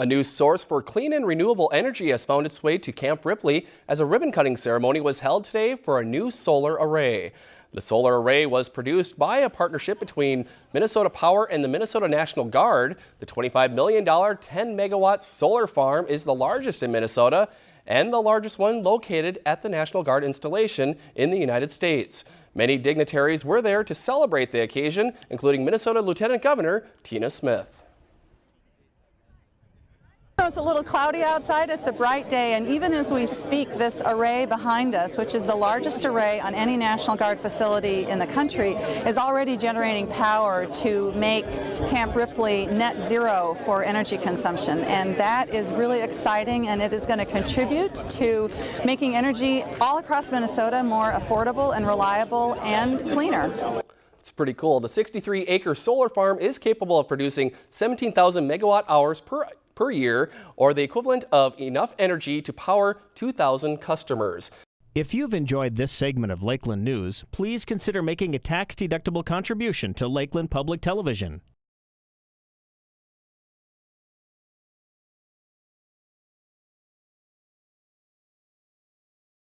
A new source for clean and renewable energy has found its way to Camp Ripley as a ribbon cutting ceremony was held today for a new solar array. The solar array was produced by a partnership between Minnesota Power and the Minnesota National Guard. The $25 million 10 megawatt solar farm is the largest in Minnesota and the largest one located at the National Guard installation in the United States. Many dignitaries were there to celebrate the occasion, including Minnesota Lieutenant Governor Tina Smith. It's a little cloudy outside, it's a bright day, and even as we speak, this array behind us, which is the largest array on any National Guard facility in the country, is already generating power to make Camp Ripley net zero for energy consumption. And that is really exciting, and it is going to contribute to making energy all across Minnesota more affordable and reliable and cleaner. It's pretty cool. The 63 acre solar farm is capable of producing 17,000 megawatt hours per per year, or the equivalent of enough energy to power 2,000 customers. If you've enjoyed this segment of Lakeland News, please consider making a tax-deductible contribution to Lakeland Public Television.